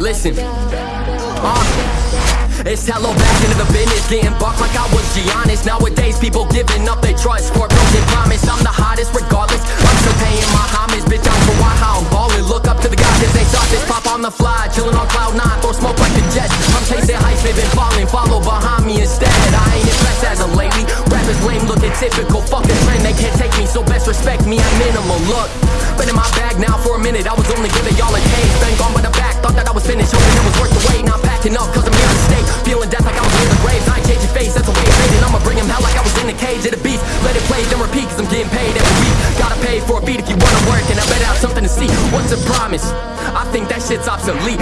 Listen. Uh, it's hello back into the business, getting bucked like I was Giannis. Nowadays, people giving up their trust for broken promise. I'm the hottest regardless. I'm still paying my homage, bitch. I'm for why how I'm ballin'. Look up to the guys as they saw this pop on the fly, chillin' on cloud nine, throw smoke like a jet I'm chasing heights, they've been falling, follow behind me instead. I ain't impressed as of lately. Rappers lame, looking typical, fucking trend. They can't take me, so best respect me at minimal. Look, been in my bag now for a minute. I was only giving y'all a taste. Been gone acting up cause I'm here to stay. Feeling death like I was near the grave. I ain't changing face, that's the way it's made And I'ma bring him hell like I was in the cage of the beast. Let it play, then repeat cause I'm getting paid every week. Gotta pay for a beat if you wanna work And I better have something to see. What's a promise? I think that shit's obsolete.